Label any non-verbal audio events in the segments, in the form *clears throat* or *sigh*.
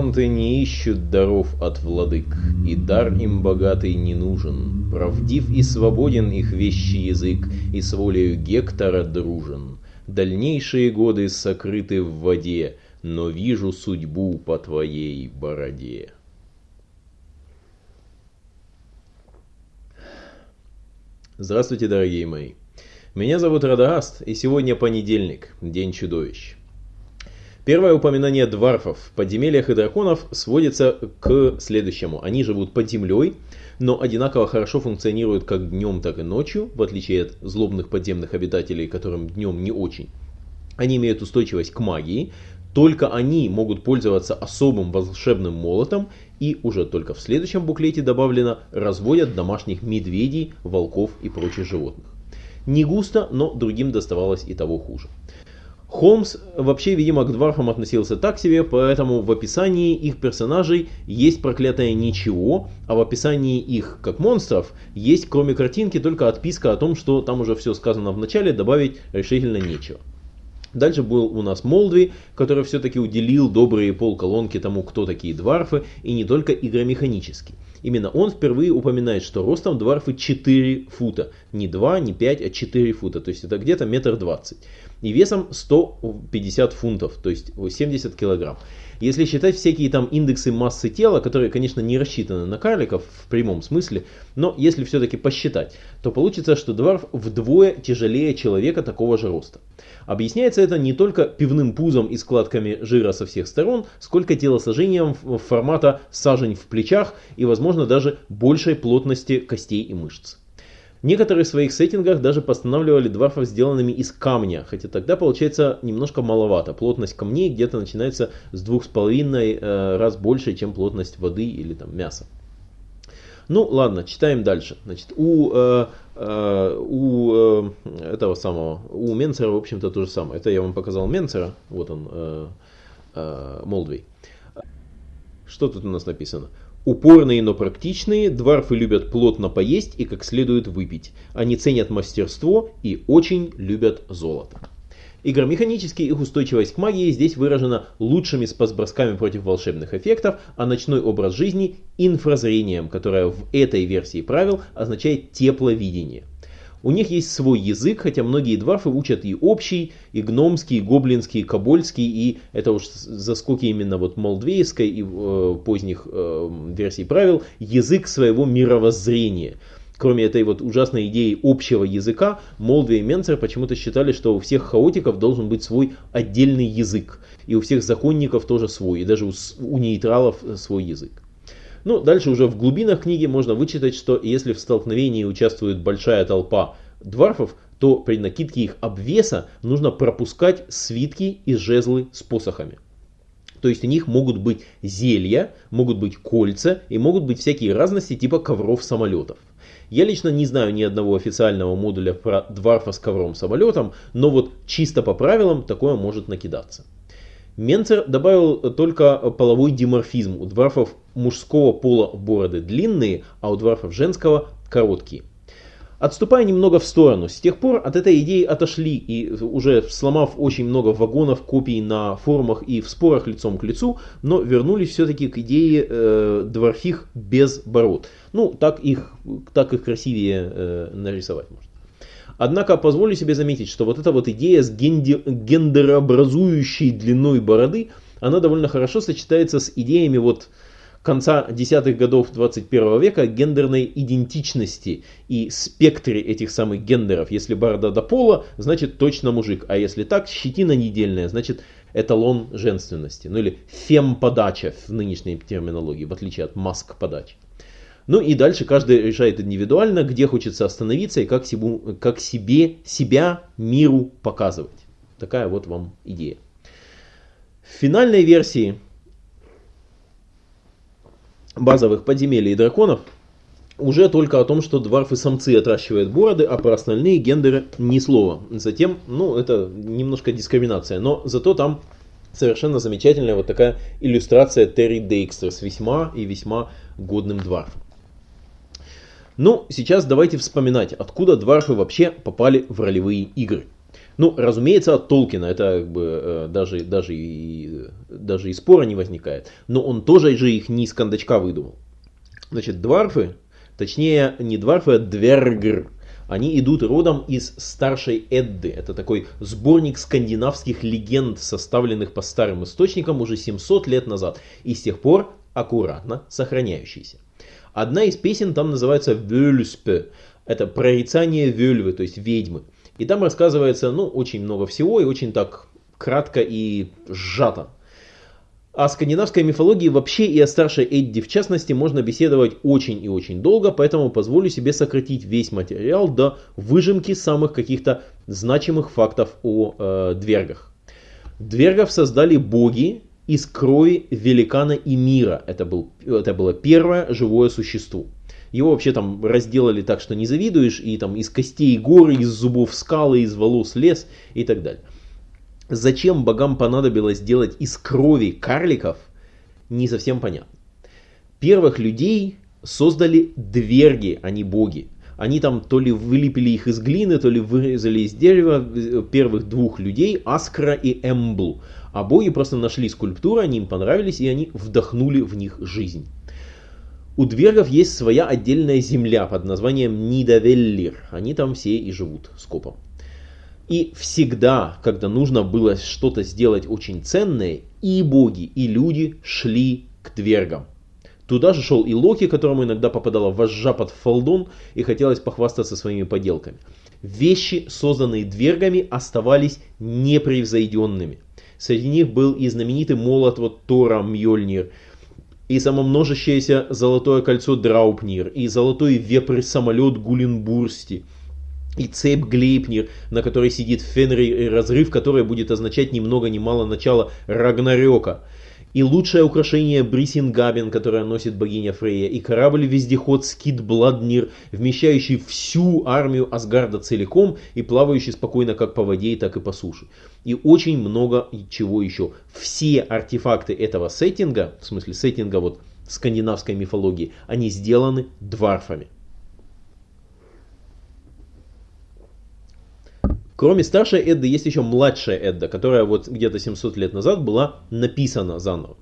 Саванты не ищут даров от владык, и дар им богатый не нужен. Правдив и свободен их вещий язык, и с волею Гектора дружен. Дальнейшие годы сокрыты в воде, но вижу судьбу по твоей бороде. Здравствуйте, дорогие мои. Меня зовут Радагаст, и сегодня понедельник, День чудовищ. Первое упоминание дварфов в подземельях и драконов сводится к следующему. Они живут под землей, но одинаково хорошо функционируют как днем, так и ночью, в отличие от злобных подземных обитателей, которым днем не очень. Они имеют устойчивость к магии, только они могут пользоваться особым волшебным молотом и уже только в следующем буклете добавлено разводят домашних медведей, волков и прочих животных. Не густо, но другим доставалось и того хуже. Холмс вообще, видимо, к дварфам относился так себе, поэтому в описании их персонажей есть проклятое ничего, а в описании их как монстров есть, кроме картинки, только отписка о том, что там уже все сказано в начале, добавить решительно нечего. Дальше был у нас Молдви, который все-таки уделил добрые полколонки тому, кто такие дварфы, и не только игромеханически. Именно он впервые упоминает, что ростом дварфы 4 фута. Не 2, не 5, а 4 фута. То есть это где-то метр двадцать и весом 150 фунтов, то есть 70 килограмм. Если считать всякие там индексы массы тела, которые, конечно, не рассчитаны на карликов в прямом смысле, но если все-таки посчитать, то получится, что дварф вдвое тяжелее человека такого же роста. Объясняется это не только пивным пузом и складками жира со всех сторон, сколько телосложением формата сажень в плечах и, возможно, даже большей плотности костей и мышц. Некоторые в своих сеттингах даже постанавливали дварфов сделанными из камня, хотя тогда получается немножко маловато. Плотность камней где-то начинается с двух с половиной э, раз больше, чем плотность воды или там мяса. Ну ладно, читаем дальше. Значит, у, э, э, у э, этого самого, у Менцера, в общем-то, то же самое. Это я вам показал Менцера, вот он, э, э, Молдвей. Что тут у нас написано? Упорные, но практичные, дварфы любят плотно поесть и как следует выпить. Они ценят мастерство и очень любят золото. Игромеханически их устойчивость к магии здесь выражена лучшими спасбросками против волшебных эффектов, а ночной образ жизни – инфразрением, которое в этой версии правил означает тепловидение. У них есть свой язык, хотя многие дварфы учат и общий, и гномский, и гоблинский, и кобольский, и это уж заскоки именно вот молдвейской и э, поздних э, версий правил, язык своего мировоззрения. Кроме этой вот ужасной идеи общего языка, Молдви и Менцер почему-то считали, что у всех хаотиков должен быть свой отдельный язык. И у всех законников тоже свой, и даже у, у нейтралов свой язык. Ну, дальше уже в глубинах книги можно вычитать, что если в столкновении участвует большая толпа дварфов, то при накидке их обвеса нужно пропускать свитки и жезлы с посохами. То есть у них могут быть зелья, могут быть кольца и могут быть всякие разности типа ковров самолетов. Я лично не знаю ни одного официального модуля про дварфа с ковром самолетом, но вот чисто по правилам такое может накидаться. Менцер добавил только половой диморфизм. У дварфов мужского пола бороды длинные, а у дварфов женского короткие. Отступая немного в сторону, с тех пор от этой идеи отошли и уже сломав очень много вагонов копий на форумах и в спорах лицом к лицу, но вернулись все-таки к идее э, дворфих без бород. Ну, так их, так их красивее э, нарисовать можно. Однако позволю себе заметить, что вот эта вот идея с гендерообразующей длиной бороды, она довольно хорошо сочетается с идеями вот конца десятых годов 21 века гендерной идентичности и спектре этих самых гендеров. Если борода до пола, значит точно мужик, а если так, щетина недельная, значит эталон женственности. Ну или фем-подача в нынешней терминологии, в отличие от маск-подачи. Ну и дальше каждый решает индивидуально, где хочется остановиться и как, себе, как себе, себя миру показывать. Такая вот вам идея. В финальной версии базовых подземелий и драконов уже только о том, что дварфы-самцы отращивают бороды, а про остальные гендеры ни слова. Затем, ну, это немножко дискриминация, но зато там совершенно замечательная вот такая иллюстрация Терри Дейкстер с весьма и весьма годным дварфом. Ну, сейчас давайте вспоминать, откуда дварфы вообще попали в ролевые игры. Ну, разумеется, от Толкина это как бы э, даже, даже, и, даже и спора не возникает. Но он тоже же их не из кондачка выдумал. Значит, дварфы, точнее не дварфы, а двергр, они идут родом из старшей Эдды. Это такой сборник скандинавских легенд, составленных по старым источникам уже 700 лет назад и с тех пор аккуратно сохраняющийся. Одна из песен там называется «Вельспе». Это прорицание Вельвы, то есть ведьмы. И там рассказывается, ну, очень много всего и очень так кратко и сжато. О скандинавской мифологии вообще и о старшей Эдди в частности можно беседовать очень и очень долго, поэтому позволю себе сократить весь материал до выжимки самых каких-то значимых фактов о э, двергах. Двергов создали боги из крови великана и мира. Это, был, это было первое живое существо. Его вообще там разделали так, что не завидуешь, и там из костей горы, из зубов скалы, из волос лес и так далее. Зачем богам понадобилось делать из крови карликов, не совсем понятно. Первых людей создали дверги, а не боги. Они там то ли вылепили их из глины, то ли вырезали из дерева первых двух людей, Аскра и Эмблу. А боги просто нашли скульптуры, они им понравились, и они вдохнули в них жизнь. У двергов есть своя отдельная земля под названием Нидавеллир. Они там все и живут скопом. И всегда, когда нужно было что-то сделать очень ценное, и боги, и люди шли к двергам. Туда же шел и Локи, которому иногда попадала вожжа под фалдон и хотелось похвастаться своими поделками. Вещи, созданные двергами, оставались непревзойденными. Среди них был и знаменитый молот вот Тора Мьёльнир, и самомножащееся золотое кольцо Драупнир, и золотой вепрь-самолет Гулинбурсти, и цепь Глейпнир, на которой сидит Фенри, разрыв который будет означать ни много ни мало начало Рагнарёка – и лучшее украшение Брисингабен, которое носит богиня Фрейя, и корабль-вездеход Скид Бладнир, вмещающий всю армию Асгарда целиком и плавающий спокойно как по воде, так и по суше. И очень много чего еще. Все артефакты этого сеттинга, в смысле сеттинга вот скандинавской мифологии, они сделаны дварфами. Кроме старшей Эдды есть еще младшая Эдда, которая вот где-то 700 лет назад была написана заново.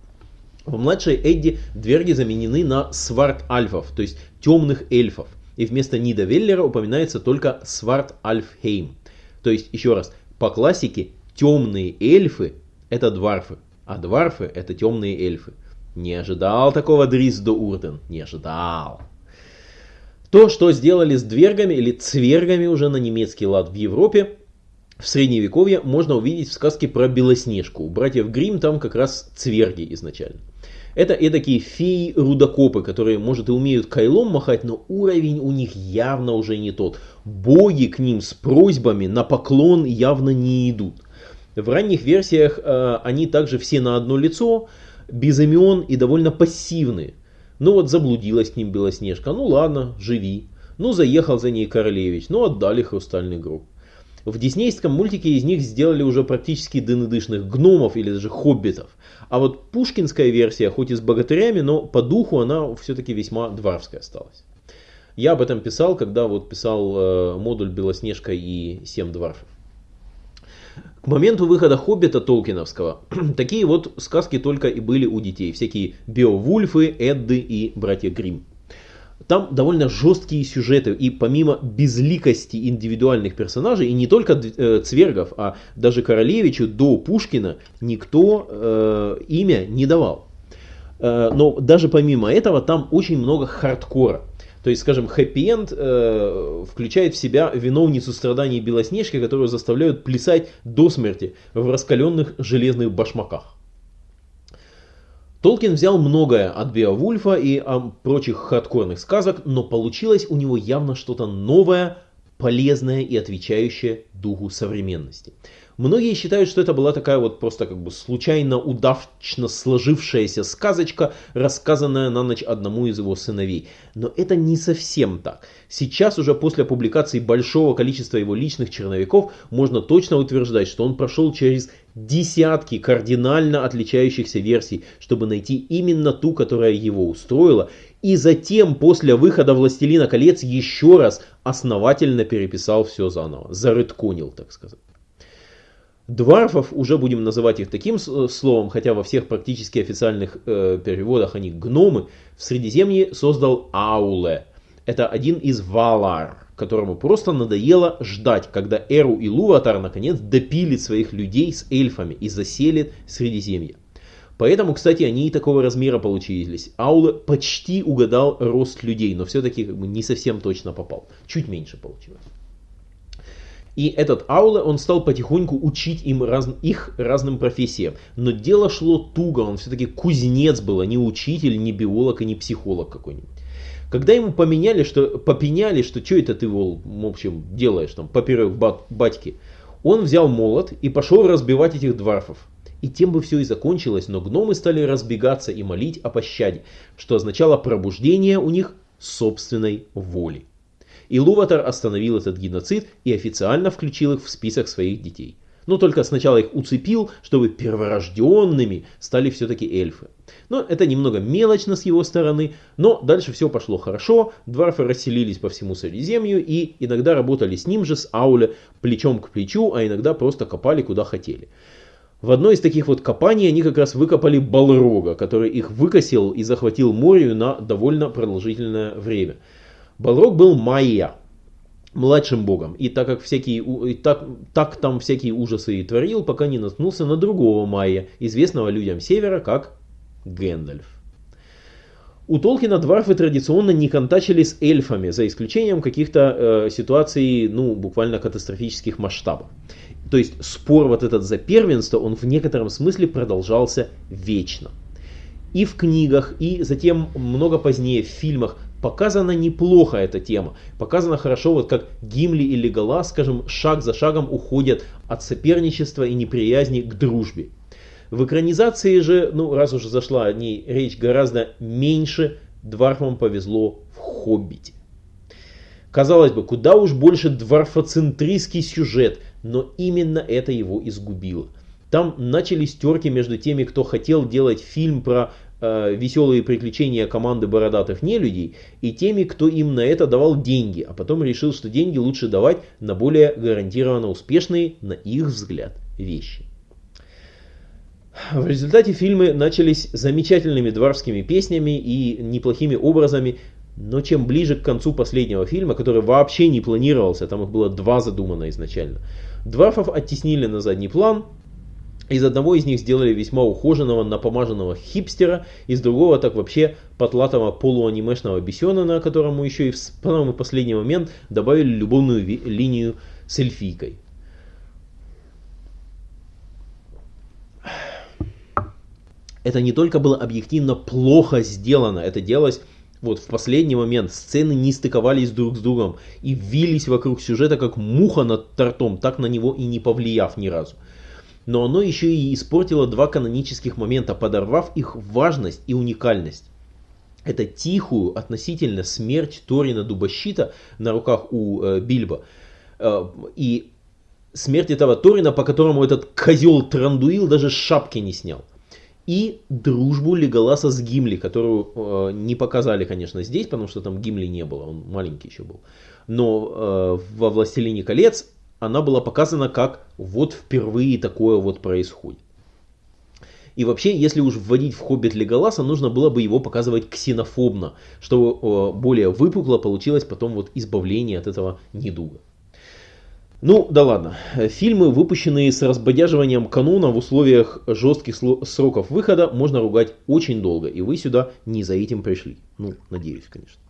В младшей Эдди дверги заменены на сварт-альфов, то есть темных эльфов. И вместо Нида Веллера упоминается только сварт-альфхейм. То есть, еще раз, по классике темные эльфы это дварфы, а дварфы это темные эльфы. Не ожидал такого Дрис до Урден, не ожидал. То, что сделали с двергами или цвергами уже на немецкий лад в Европе, в средневековье можно увидеть в сказке про Белоснежку. У братьев Грим там как раз цверги изначально. Это эдакие феи-рудокопы, которые, может, и умеют кайлом махать, но уровень у них явно уже не тот. Боги к ним с просьбами на поклон явно не идут. В ранних версиях э, они также все на одно лицо, без имен и довольно пассивные. Ну вот заблудилась к ним Белоснежка, ну ладно, живи. Ну заехал за ней королевич, ну отдали хрустальный гроб. В диснейском мультике из них сделали уже практически дынедышных гномов или даже хоббитов. А вот пушкинская версия, хоть и с богатырями, но по духу она все-таки весьма дворовская осталась. Я об этом писал, когда вот писал э, модуль Белоснежка и Семь дворфов. К моменту выхода Хоббита Толкиновского *clears throat* такие вот сказки только и были у детей. Всякие Беовульфы, Эдды и Братья Гримм. Там довольно жесткие сюжеты, и помимо безликости индивидуальных персонажей, и не только э, Цвергов, а даже Королевичу до Пушкина никто э, имя не давал. Э, но даже помимо этого там очень много хардкора. То есть, скажем, хэппи-энд э, включает в себя виновницу страданий Белоснежки, которую заставляют плясать до смерти в раскаленных железных башмаках. Толкин взял многое от Беовульфа и а, прочих хардкорных сказок, но получилось у него явно что-то новое, полезное и отвечающее духу современности. Многие считают, что это была такая вот просто как бы случайно удачно сложившаяся сказочка, рассказанная на ночь одному из его сыновей. Но это не совсем так. Сейчас уже после публикации большого количества его личных черновиков можно точно утверждать, что он прошел через десятки кардинально отличающихся версий, чтобы найти именно ту, которая его устроила, и затем после выхода «Властелина колец» еще раз основательно переписал все заново, зарытконил, так сказать. Дварфов, уже будем называть их таким словом, хотя во всех практически официальных э, переводах они гномы, в Средиземье создал Ауле. Это один из Валар, которому просто надоело ждать, когда Эру и Луватар наконец допилит своих людей с эльфами и заселит Средиземье. Поэтому, кстати, они и такого размера получились. Аула почти угадал рост людей, но все-таки не совсем точно попал. Чуть меньше получилось. И этот Аула, он стал потихоньку учить им раз, их разным профессиям. Но дело шло туго, он все-таки кузнец был, а не учитель, не биолог и не психолог какой-нибудь. Когда ему поменяли, что, попеняли, что что это ты, в общем, делаешь там, поперек бат, батьки, он взял молот и пошел разбивать этих дварфов. И тем бы все и закончилось, но гномы стали разбегаться и молить о пощаде, что означало пробуждение у них собственной воли. И Луватар остановил этот геноцид и официально включил их в список своих детей. Но только сначала их уцепил, чтобы перворожденными стали все-таки эльфы. Но это немного мелочно с его стороны, но дальше все пошло хорошо, дварфы расселились по всему Средиземью и иногда работали с ним же, с Ауле, плечом к плечу, а иногда просто копали куда хотели. В одной из таких вот копаний они как раз выкопали Балрога, который их выкосил и захватил Морию на довольно продолжительное время. Балрог был майя, младшим богом, и так как всякие, и так, так там всякие ужасы и творил, пока не наткнулся на другого майя, известного людям севера как Гэндальф. У Толкина дварфы традиционно не контачили с эльфами, за исключением каких-то э, ситуаций, ну, буквально катастрофических масштабов. То есть спор вот этот за первенство, он в некотором смысле продолжался вечно. И в книгах, и затем много позднее в фильмах показана неплохо эта тема. Показано хорошо, вот как Гимли и Леголас, скажем, шаг за шагом уходят от соперничества и неприязни к дружбе. В экранизации же, ну раз уже зашла о ней речь гораздо меньше, Дварфам повезло в «Хоббите». Казалось бы, куда уж больше дварфоцентристский сюжет, но именно это его изгубило. Там начались терки между теми, кто хотел делать фильм про э, веселые приключения команды бородатых нелюдей, и теми, кто им на это давал деньги, а потом решил, что деньги лучше давать на более гарантированно успешные, на их взгляд, вещи. В результате фильмы начались замечательными дворскими песнями и неплохими образами, но чем ближе к концу последнего фильма, который вообще не планировался, там их было два задумано изначально, Дварфов оттеснили на задний план, из одного из них сделали весьма ухоженного, напомаженного хипстера, из другого так вообще потлатого полуанимешного бесенана, которому еще и в самый последний момент добавили любовную линию с эльфийкой. Это не только было объективно плохо сделано, это делалось вот в последний момент сцены не стыковались друг с другом и вились вокруг сюжета как муха над тортом, так на него и не повлияв ни разу. Но оно еще и испортило два канонических момента, подорвав их важность и уникальность. Это тихую относительно смерть Торина Дубощита на руках у э, Бильбо. Э, и смерть этого Торина, по которому этот козел Трандуил даже шапки не снял и дружбу Леголаса с Гимли, которую э, не показали, конечно, здесь, потому что там Гимли не было, он маленький еще был. Но э, во «Властелине колец» она была показана как вот впервые такое вот происходит. И вообще, если уж вводить в «Хоббит» Леголаса, нужно было бы его показывать ксенофобно, чтобы э, более выпукло получилось потом вот избавление от этого недуга. Ну, да ладно. Фильмы, выпущенные с разбодяживанием кануна в условиях жестких сроков выхода, можно ругать очень долго. И вы сюда не за этим пришли. Ну, надеюсь, конечно.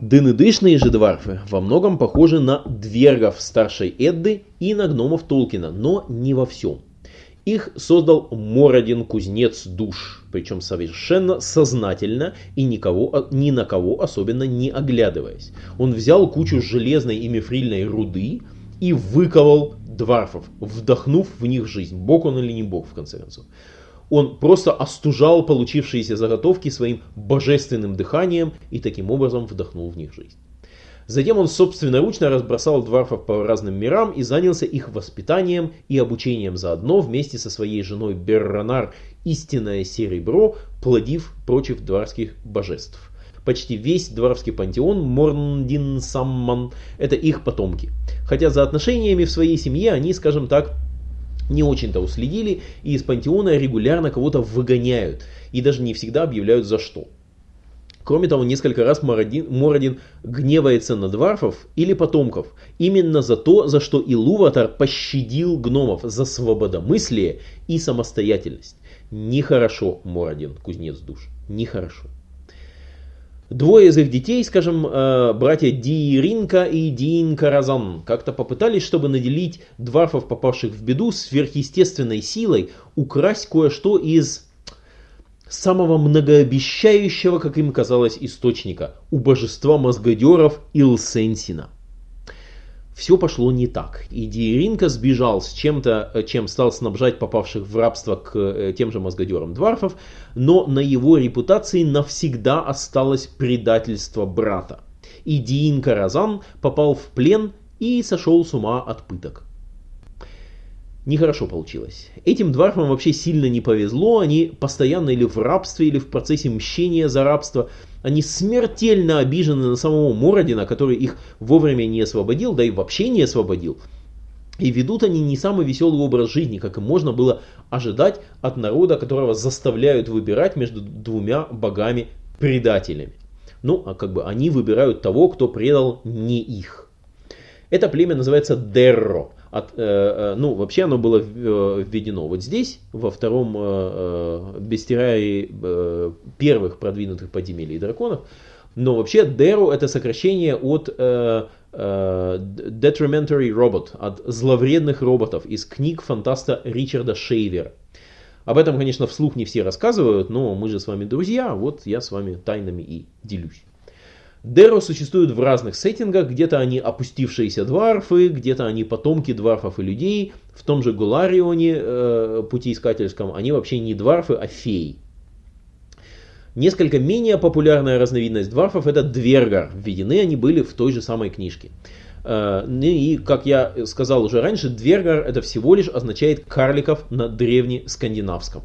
Дынедышные же дварфы во многом похожи на двергов старшей Эдды и на гномов Толкина, но не во всем. Их создал Мородин кузнец душ, причем совершенно сознательно и никого, ни на кого особенно не оглядываясь. Он взял кучу железной и мифрильной руды и выковал дварфов, вдохнув в них жизнь. Бог он или не бог, в конце концов. Он просто остужал получившиеся заготовки своим божественным дыханием и таким образом вдохнул в них жизнь. Затем он собственноручно разбросал дварфов по разным мирам и занялся их воспитанием и обучением заодно вместе со своей женой Берранар истинное серебро, плодив прочих дварских божеств. почти весь дворовский пантеон Морндин Самман – это их потомки. Хотя за отношениями в своей семье они, скажем так, не очень-то уследили и из пантеона регулярно кого-то выгоняют и даже не всегда объявляют за что. Кроме того, несколько раз Мородин, Мородин гневается на дварфов или потомков, именно за то, за что Илуватар пощадил гномов, за свободомыслие и самостоятельность. Нехорошо, Мородин, кузнец душ, нехорошо. Двое из их детей, скажем, э, братья Дииринка и Диинкаразан, как-то попытались, чтобы наделить дварфов, попавших в беду, сверхъестественной силой, украсть кое-что из самого многообещающего, как им казалось, источника – у божества мозгодеров Илсенсина. Все пошло не так, и Диеринка сбежал с чем-то, э, чем стал снабжать попавших в рабство к э, тем же мозгодерам дварфов, но на его репутации навсегда осталось предательство брата. И Диин Каразан попал в плен и сошел с ума от пыток нехорошо получилось. Этим дварфам вообще сильно не повезло, они постоянно или в рабстве, или в процессе мщения за рабство. Они смертельно обижены на самого Мородина, который их вовремя не освободил, да и вообще не освободил. И ведут они не самый веселый образ жизни, как и можно было ожидать от народа, которого заставляют выбирать между двумя богами-предателями. Ну, а как бы они выбирают того, кто предал не их. Это племя называется Дерро. От, э, э, ну, вообще оно было э, введено вот здесь, во втором э, э, бестирае э, первых продвинутых подземелий драконов. Но вообще Деру это сокращение от э, э, Detrimentary Robot, от зловредных роботов из книг фантаста Ричарда Шейвера. Об этом, конечно, вслух не все рассказывают, но мы же с вами друзья, вот я с вами тайнами и делюсь. Деро существуют в разных сеттингах, где-то они опустившиеся дварфы, где-то они потомки дварфов и людей. В том же Гуларионе, э, путеискательском, они вообще не дварфы, а феи. Несколько менее популярная разновидность дварфов это двергар. Введены они были в той же самой книжке. Э, ну и, как я сказал уже раньше, двергар это всего лишь означает карликов на древнескандинавском.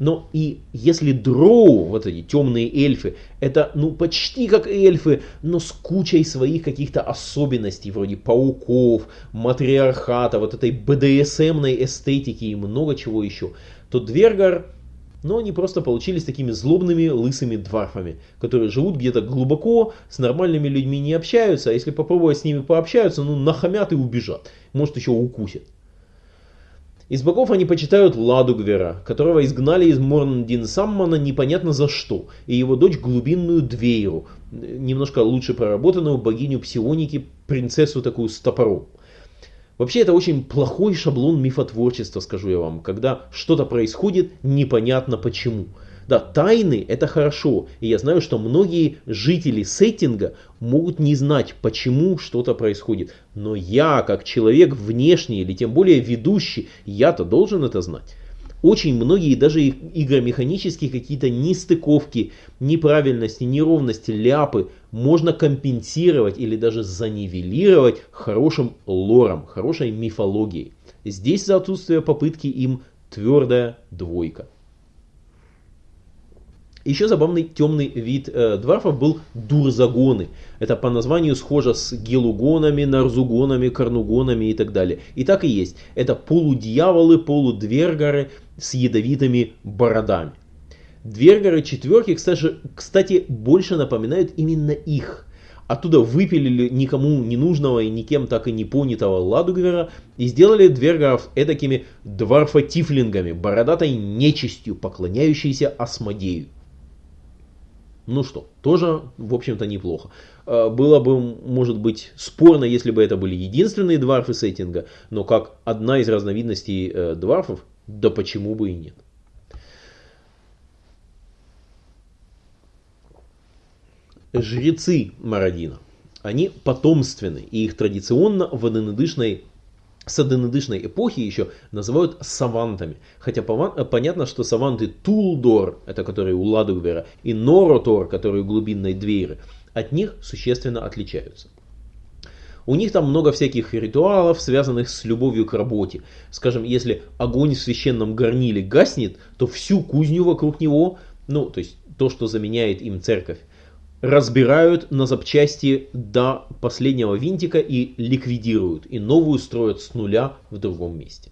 Но и если дроу, вот эти темные эльфы, это ну почти как эльфы, но с кучей своих каких-то особенностей, вроде пауков, матриархата, вот этой БДСМной эстетики и много чего еще, то Двергар, ну они просто получились такими злобными лысыми дварфами, которые живут где-то глубоко, с нормальными людьми не общаются, а если попробовать с ними пообщаются, ну нахамят и убежат, может еще укусят. Из богов они почитают Ладугвера, которого изгнали из Морндинсаммана непонятно за что, и его дочь глубинную Двейру, немножко лучше проработанную богиню псионики, принцессу такую с топором. Вообще это очень плохой шаблон мифотворчества, скажу я вам, когда что-то происходит непонятно почему. Да, тайны это хорошо, и я знаю, что многие жители сеттинга могут не знать, почему что-то происходит. Но я, как человек внешний или тем более ведущий, я-то должен это знать. Очень многие даже игромеханические какие-то нестыковки, неправильности, неровности, ляпы можно компенсировать или даже занивелировать хорошим лором, хорошей мифологией. Здесь за отсутствие попытки им твердая двойка. Еще забавный темный вид э, дварфов был дурзагоны. Это по названию схоже с гелугонами, нарзугонами, карнугонами и так далее. И так и есть. Это полудьяволы, полудвергары с ядовитыми бородами. Двергары четверки, кстати, кстати, больше напоминают именно их. Оттуда выпилили никому не нужного и никем так и не понятого Ладугвера и сделали двергаров эдакими дварфотифлингами, бородатой нечистью, поклоняющейся Асмодею. Ну что, тоже, в общем-то, неплохо. А, было бы, может быть, спорно, если бы это были единственные дварфы сеттинга, но как одна из разновидностей э, дварфов, да почему бы и нет. Жрецы Мародина. Они потомственны, и их традиционно в саденедышной эпохи еще называют савантами. Хотя понятно, что саванты Тулдор, это которые у Ладугвера, и Норотор, которые у глубинной Двейры, от них существенно отличаются. У них там много всяких ритуалов, связанных с любовью к работе. Скажем, если огонь в священном горниле гаснет, то всю кузню вокруг него, ну, то есть то, что заменяет им церковь, разбирают на запчасти до последнего винтика и ликвидируют, и новую строят с нуля в другом месте.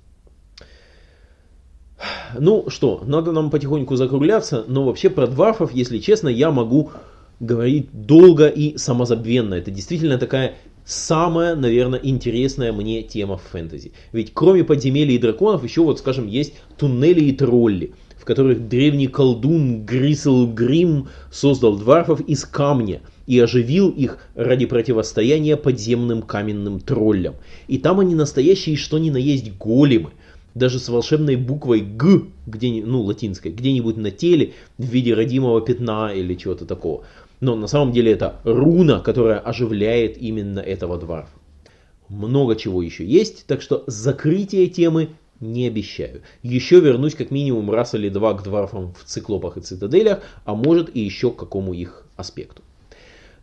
Ну что, надо нам потихоньку закругляться, но вообще про дварфов, если честно, я могу говорить долго и самозабвенно. Это действительно такая самая, наверное, интересная мне тема в фэнтези. Ведь кроме подземелий и драконов, еще вот, скажем, есть туннели и тролли, которых древний колдун Грисел Грим создал дварфов из камня и оживил их ради противостояния подземным каменным троллям. И там они настоящие, что ни на есть големы – даже с волшебной буквой Г, где, ну, латинской, где-нибудь на теле в виде родимого пятна или чего-то такого. Но на самом деле это руна, которая оживляет именно этого дварфа. Много чего еще есть, так что закрытие темы не обещаю. Еще вернусь как минимум раз или два к дварфам в циклопах и цитаделях, а может и еще к какому их аспекту.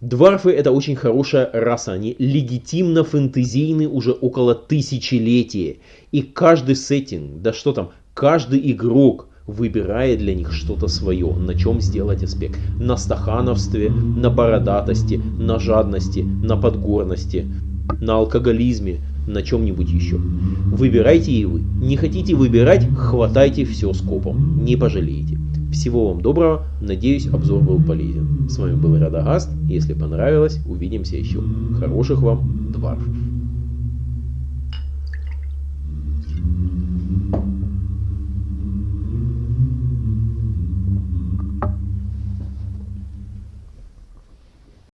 Дварфы это очень хорошая раса, они легитимно фэнтезийны уже около тысячелетия. И каждый сеттинг, да что там, каждый игрок выбирает для них что-то свое, на чем сделать аспект. На стахановстве, на бородатости, на жадности, на подгорности, на алкоголизме, на чем-нибудь еще. Выбирайте и вы. Не хотите выбирать, хватайте все скопом. Не пожалеете. Всего вам доброго, надеюсь обзор был полезен. С вами был Радагаст, если понравилось, увидимся еще. Хороших вам дварфов.